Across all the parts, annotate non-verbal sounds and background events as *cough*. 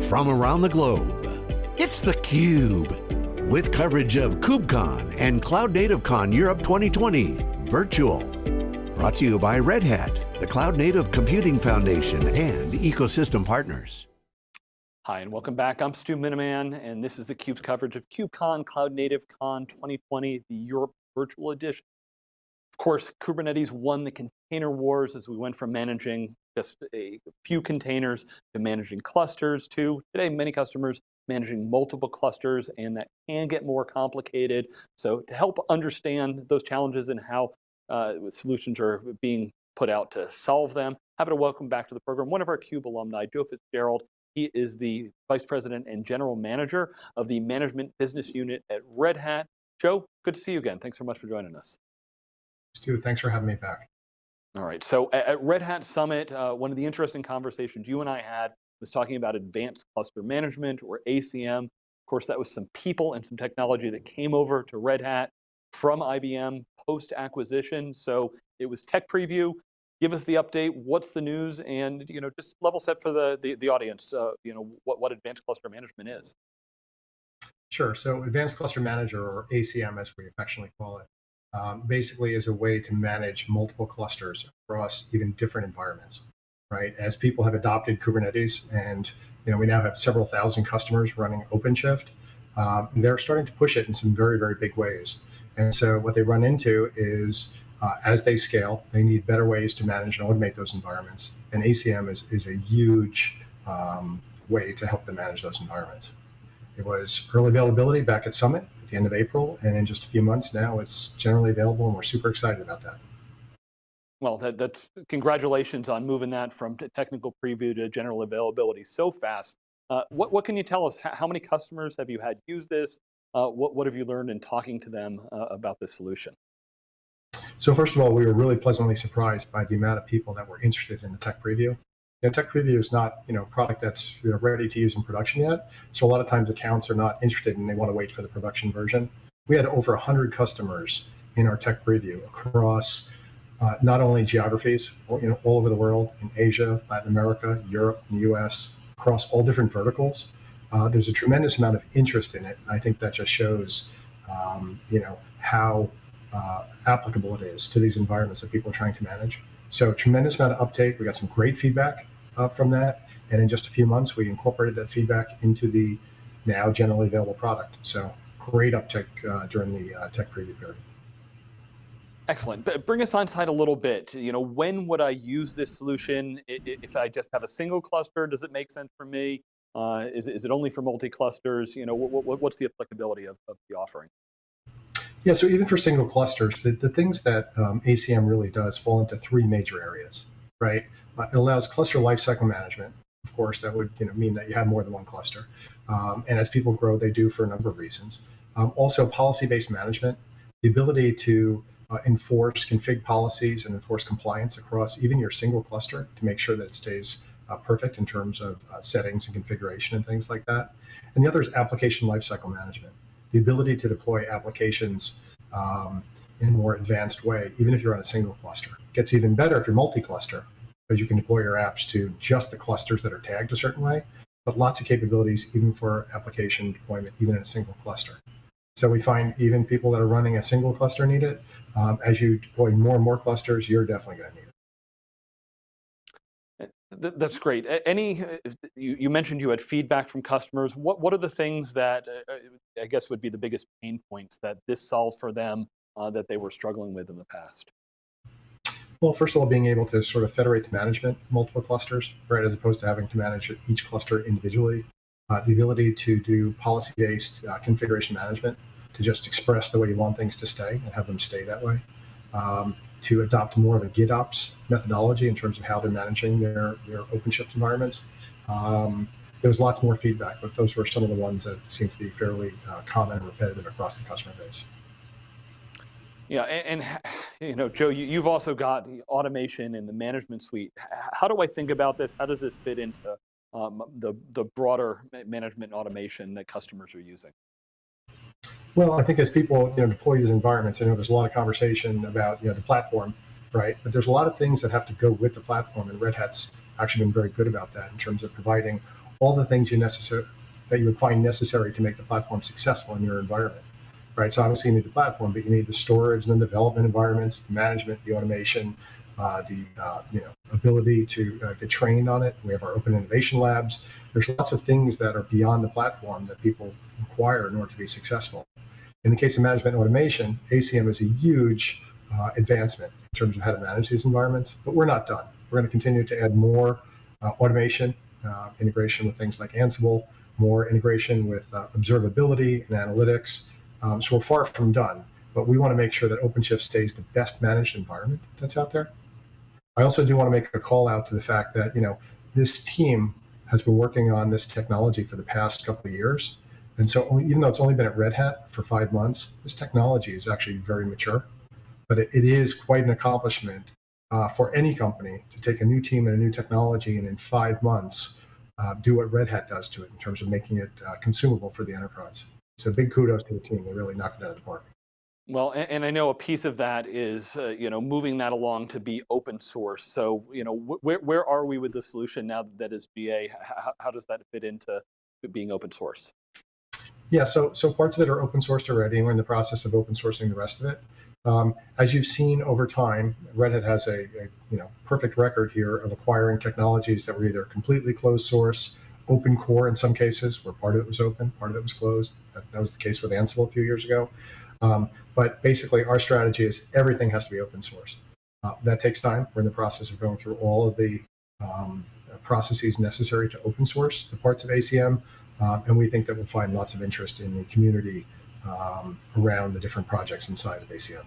from around the globe. It's theCUBE, with coverage of KubeCon and Cloud Native Con Europe 2020, virtual. Brought to you by Red Hat, the Cloud Native Computing Foundation, and ecosystem partners. Hi, and welcome back. I'm Stu Miniman, and this is theCUBE's coverage of KubeCon, Cloud Native Con 2020, the Europe Virtual Edition. Of course, Kubernetes won the container wars as we went from managing just a few containers to managing clusters to today many customers managing multiple clusters and that can get more complicated. So to help understand those challenges and how uh, solutions are being put out to solve them, happy to welcome back to the program one of our CUBE alumni, Joe Fitzgerald. He is the Vice President and General Manager of the Management Business Unit at Red Hat. Joe, good to see you again. Thanks so much for joining us. Stu, thanks for having me back. All right, so at Red Hat Summit, uh, one of the interesting conversations you and I had was talking about advanced cluster management or ACM. Of course, that was some people and some technology that came over to Red Hat from IBM post-acquisition. So it was tech preview. Give us the update, what's the news, and you know, just level set for the, the, the audience, uh, you know, what, what advanced cluster management is. Sure, so Advanced Cluster Manager, or ACM as we affectionately call it, um, basically is a way to manage multiple clusters across even different environments, right? As people have adopted Kubernetes and you know, we now have several thousand customers running OpenShift, uh, they're starting to push it in some very, very big ways. And so what they run into is uh, as they scale, they need better ways to manage and automate those environments. And ACM is, is a huge um, way to help them manage those environments. It was early availability back at Summit at the end of April, and in just a few months now, it's generally available, and we're super excited about that. Well, that, that's congratulations on moving that from technical preview to general availability so fast. Uh, what, what can you tell us? How many customers have you had use this? Uh, what, what have you learned in talking to them uh, about this solution? So first of all, we were really pleasantly surprised by the amount of people that were interested in the tech preview know, tech preview is not you know product that's you know, ready to use in production yet. So a lot of times accounts are not interested and they want to wait for the production version. We had over 100 customers in our tech preview across uh, not only geographies, you know, all over the world, in Asia, Latin America, Europe, the US, across all different verticals. Uh, there's a tremendous amount of interest in it. I think that just shows, um, you know, how uh, applicable it is to these environments that people are trying to manage. So tremendous amount of uptake. We got some great feedback from that. And in just a few months, we incorporated that feedback into the now generally available product. So great uptick uh, during the uh, tech preview period. Excellent. But bring us on side a little bit. You know, when would I use this solution? If I just have a single cluster, does it make sense for me? Uh, is, is it only for multi-clusters? You know, what, what, what's the applicability of, of, the offering? Yeah, so even for single clusters, the, the things that um, ACM really does fall into three major areas, right? Uh, it allows cluster lifecycle management. Of course, that would you know, mean that you have more than one cluster. Um, and as people grow, they do for a number of reasons. Um, also, policy-based management, the ability to uh, enforce config policies and enforce compliance across even your single cluster to make sure that it stays uh, perfect in terms of uh, settings and configuration and things like that. And the other is application lifecycle management, the ability to deploy applications um, in a more advanced way, even if you're on a single cluster. It gets even better if you're multi-cluster, because you can deploy your apps to just the clusters that are tagged a certain way, but lots of capabilities even for application deployment, even in a single cluster. So we find even people that are running a single cluster need it. Um, as you deploy more and more clusters, you're definitely going to need it. That's great. Any, uh, you, you, mentioned you had feedback from customers. What, what are the things that uh, uh, I guess would be the biggest pain points that this solved for them uh, that they were struggling with in the past? Well, first of all, being able to sort of federate the management of multiple clusters, right, as opposed to having to manage each cluster individually. Uh, the ability to do policy-based uh, configuration management, to just express the way you want things to stay and have them stay that way. Um, to adopt more of a GitOps methodology in terms of how they're managing their, their OpenShift environments. Um, there was lots more feedback, but those were some of the ones that seemed to be fairly uh, common and repetitive across the customer base. Yeah, and, and, you know, Joe, you, have also got automation and the management suite. How do I think about this? How does this fit into um, the, the broader management automation that customers are using? Well, I think as people you know, deploy these environments, I know there's a lot of conversation about you know, the platform, right? But there's a lot of things that have to go with the platform, and Red Hat's actually been very good about that in terms of providing all the things you necessary that you would find necessary to make the platform successful in your environment. Right. So obviously you need the platform, but you need the storage and the development environments, the management, the automation, uh, the uh, you know ability to uh, get trained on it. We have our open innovation labs. There's lots of things that are beyond the platform that people require in order to be successful. In the case of management automation, ACM is a huge uh, advancement in terms of how to manage these environments, but we're not done. We're going to continue to add more uh, automation, uh, integration with things like Ansible, more integration with observability and analytics. Um, so we're far from done, but we want to make sure that OpenShift stays the best managed environment that's out there. I also do want to make a call out to the fact that, you know, this team has been working on this technology for the past couple of years. And so even though it's only been at Red Hat for five months, this technology is actually very mature. But it, it is quite an accomplishment uh, for any company to take a new team and a new technology and in five months uh, do what Red Hat does to it in terms of making it uh, consumable for the enterprise. So big kudos to the team. They really knocked it out of the park. Well, and, and, I know a piece of that is, uh, you know, moving that along to be open source. So, you know, wh where, where are we with the solution now that is GA? How, how does that fit into being open source? Yeah, so so parts of it are open sourced already, and we're in the process of open sourcing the rest of it. Um, as you've seen over time, Red Hat has a, a, you know perfect record here of acquiring technologies that were either completely closed source, open core in some cases, where part of it was open, part of it was closed. That, that was the case with Ansible a few years ago. Um, but basically, our strategy is everything has to be open source. Uh, that takes time. We're in the process of going through all of the um, processes necessary to open source the parts of ACM, uh, and we think that we'll find lots of interest in the community um, around the different projects inside of ACM.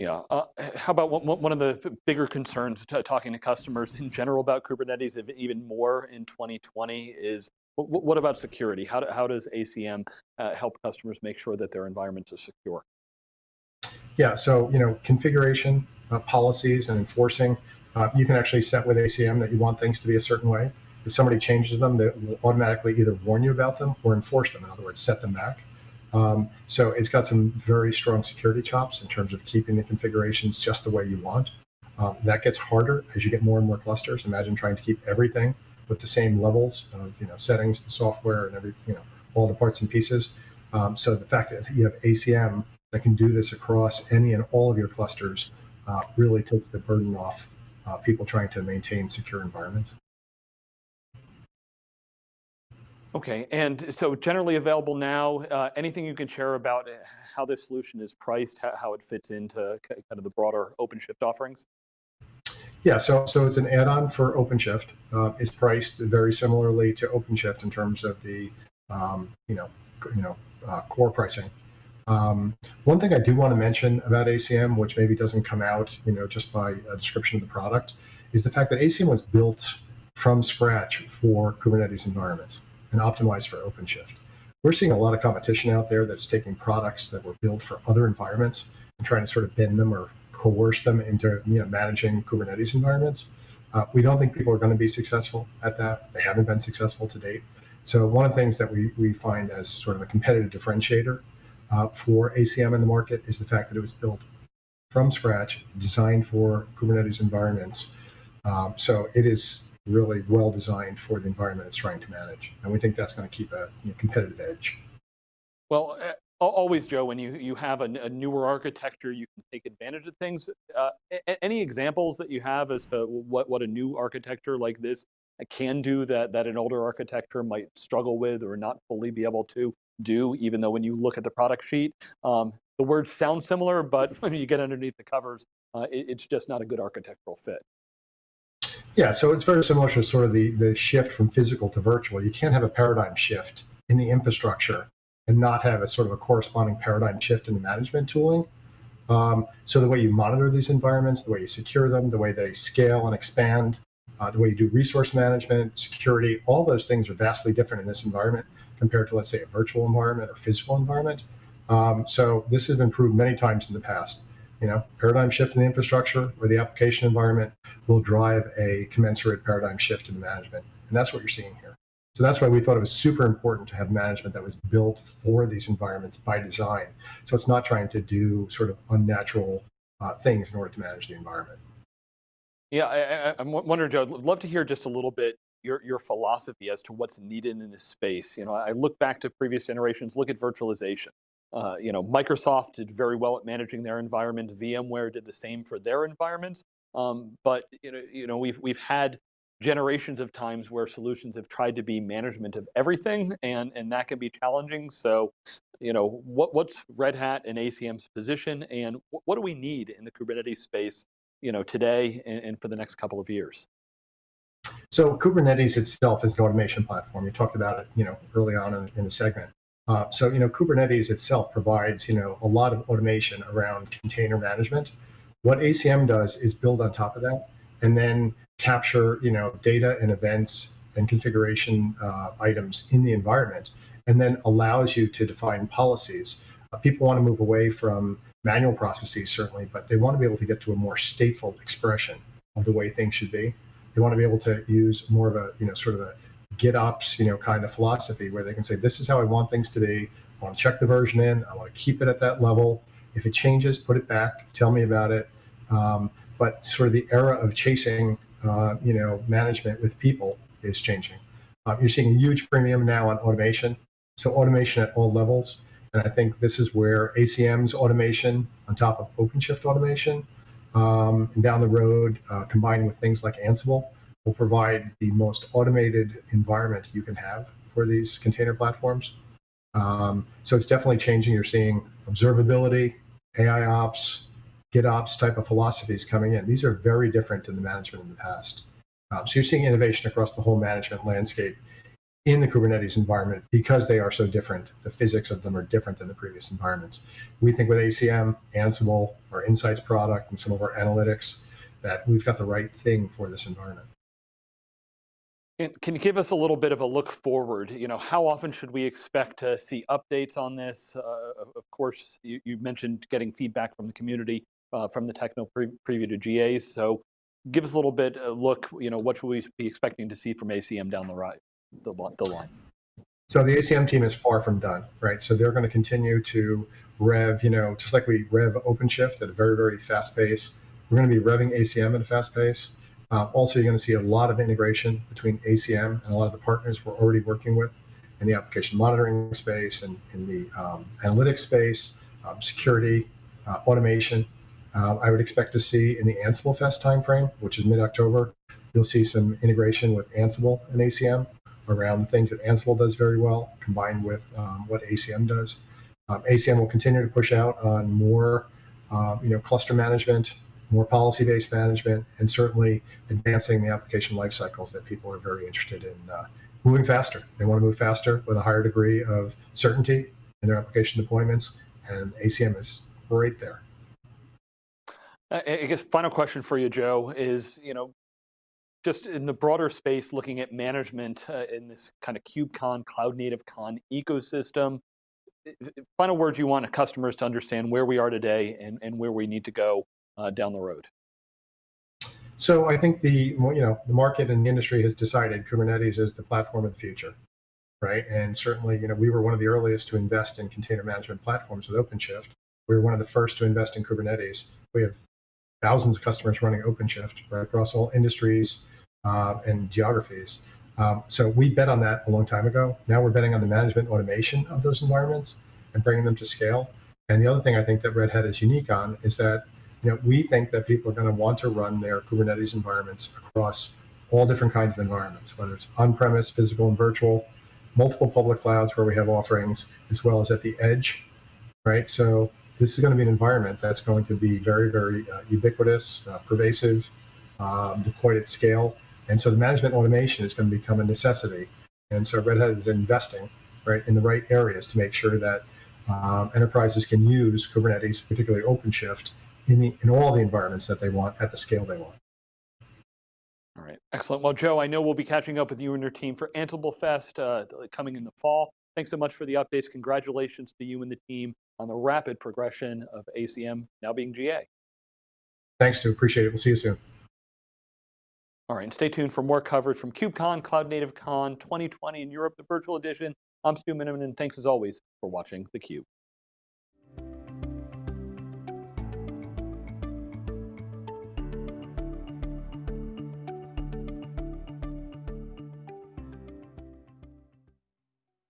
Yeah. Uh, how about one of the bigger concerns talking to customers in general about Kubernetes, even more in 2020, is what about security? How, do, how does ACM uh, help customers make sure that their environments are secure? Yeah, so you know, configuration, uh, policies, and enforcing. Uh, you can actually set with ACM that you want things to be a certain way. If somebody changes them, they will automatically either warn you about them or enforce them. In other words, set them back. Um, so it's got some very strong security chops in terms of keeping the configurations just the way you want. Um, that gets harder as you get more and more clusters. Imagine trying to keep everything with the same levels of you know settings, the software, and every you know all the parts and pieces. Um, so the fact that you have ACM that can do this across any and all of your clusters uh, really takes the burden off uh, people trying to maintain secure environments. Okay, and so generally available now, uh, anything you can share about how this solution is priced, how, it fits into kind of the broader OpenShift offerings? Yeah, so so it's an add-on for OpenShift. Uh, it's priced very similarly to OpenShift in terms of the um, you know you know uh, core pricing. Um, one thing I do want to mention about ACM, which maybe doesn't come out you know just by a description of the product, is the fact that ACM was built from scratch for Kubernetes environments and optimized for OpenShift. We're seeing a lot of competition out there that's taking products that were built for other environments and trying to sort of bend them or coerce them into you know, managing Kubernetes environments. Uh, we don't think people are going to be successful at that. They haven't been successful to date. So one of the things that we, we find as sort of a competitive differentiator uh, for ACM in the market is the fact that it was built from scratch, designed for Kubernetes environments. Um, so it is really well designed for the environment it's trying to manage. And we think that's going to keep a you know, competitive edge. Well, uh, always, Joe, when you, you have a, a, newer architecture, you can take advantage of things. Uh, any examples that you have as to what, what a new architecture like this can do that, that an older architecture might struggle with or not fully be able to do, even though when you look at the product sheet, um, the words sound similar, but *laughs* when you get underneath the covers, uh, it, it's just not a good architectural fit. Yeah, so it's very similar to sort of the, the shift from physical to virtual. You can't have a paradigm shift in the infrastructure and not have a sort of a corresponding paradigm shift in the management tooling. Um, so the way you monitor these environments, the way you secure them, the way they scale and expand, uh, the way you do resource management, security, all those things are vastly different in this environment compared to, let's say, a virtual environment or physical environment. Um, so this has been proved many times in the past you know, paradigm shift in the infrastructure or the application environment will drive a commensurate paradigm shift in management. And that's what you're seeing here. So that's why we thought it was super important to have management that was built for these environments by design. So it's not trying to do sort of unnatural uh, things in order to manage the environment. Yeah, I, am wondering, Joe, I'd love to hear just a little bit your, your philosophy as to what's needed in this space. You know, I look back to previous generations, look at virtualization. Uh, you know, Microsoft did very well at managing their environment. VMware did the same for their environments. Um, but you know, you know, we've we've had generations of times where solutions have tried to be management of everything, and and that can be challenging. So, you know, what what's Red Hat and ACM's position, and what, what do we need in the Kubernetes space, you know, today and, and for the next couple of years? So Kubernetes itself is an automation platform. You talked about it, you know, early on in, in the segment. Uh, so, you know, Kubernetes itself provides, you know, a lot of automation around container management. What ACM does is build on top of that and then capture, you know, data and events and configuration uh, items in the environment, and then allows you to define policies. Uh, people want to move away from manual processes, certainly, but they want to be able to get to a more stateful expression of the way things should be. They want to be able to use more of a, you know, sort of a GitOps, you know, kind of philosophy where they can say, this is how I want things to be. I want to check the version in. I want to keep it at that level. If it changes, put it back. Tell me about it. Um, but sort of the era of chasing, uh, you know, management with people is changing. Uh, you're seeing a huge premium now on automation. So automation at all levels. And I think this is where ACM's automation on top of OpenShift automation um, down the road, uh, combined with things like Ansible, will provide the most automated environment you can have for these container platforms. Um, so it's definitely changing. You're seeing observability, AI ops, GitOps type of philosophies coming in. These are very different than the management in the past. Um, so you're seeing innovation across the whole management landscape in the Kubernetes environment because they are so different. The physics of them are different than the previous environments. We think with ACM, Ansible, our Insights product, and some of our analytics, that we've got the right thing for this environment. Can you give us a little bit of a look forward? You know, how often should we expect to see updates on this? Uh, of course, you, you, mentioned getting feedback from the community, uh, from the techno pre preview to GAs. So give us a little bit of look, you know, what should we be expecting to see from ACM down the, right, the, the line? So the ACM team is far from done, right? So they're going to continue to rev, you know, just like we rev OpenShift at a very, very fast pace. We're going to be revving ACM at a fast pace. Uh, also, you're going to see a lot of integration between ACM and a lot of the partners we're already working with in the application monitoring space and in the um, analytics space, um, security, uh, automation. Uh, I would expect to see in the Ansible Fest timeframe, which is mid-October, you'll see some integration with Ansible and ACM around the things that Ansible does very well, combined with um, what ACM does. Um, ACM will continue to push out on more, uh, you know, cluster management, more policy-based management, and certainly advancing the application life cycles that people are very interested in uh, moving faster. They want to move faster with a higher degree of certainty in their application deployments, and ACM is right there. I guess final question for you, Joe, is you know, just in the broader space, looking at management uh, in this kind of KubeCon, Cloud Native Con ecosystem. Final words you want customers to understand where we are today and, and where we need to go down the road? So I think the you know the market and the industry has decided Kubernetes is the platform of the future, right? And certainly you know we were one of the earliest to invest in container management platforms with OpenShift. We were one of the first to invest in Kubernetes. We have thousands of customers running OpenShift right across all industries uh, and geographies. Um, so we bet on that a long time ago. Now we're betting on the management automation of those environments and bringing them to scale. And the other thing I think that Red Hat is unique on is that you know, we think that people are going to want to run their Kubernetes environments across all different kinds of environments, whether it's on-premise, physical, and virtual, multiple public clouds where we have offerings, as well as at the edge, right? So this is going to be an environment that's going to be very, very uh, ubiquitous, uh, pervasive, um, deployed at scale. And so the management automation is going to become a necessity. And so Red Hat is investing right in the right areas to make sure that um, enterprises can use Kubernetes, particularly OpenShift, in, the, in all the environments that they want at the scale they want. All right, excellent. Well, Joe, I know we'll be catching up with you and your team for Ansible Fest uh, coming in the fall. Thanks so much for the updates. Congratulations to you and the team on the rapid progression of ACM now being GA. Thanks, Stu. Appreciate it. We'll see you soon. All right, and stay tuned for more coverage from KubeCon, Cloud Native Con 2020 in Europe, the virtual edition. I'm Stu Miniman, and thanks as always for watching theCUBE.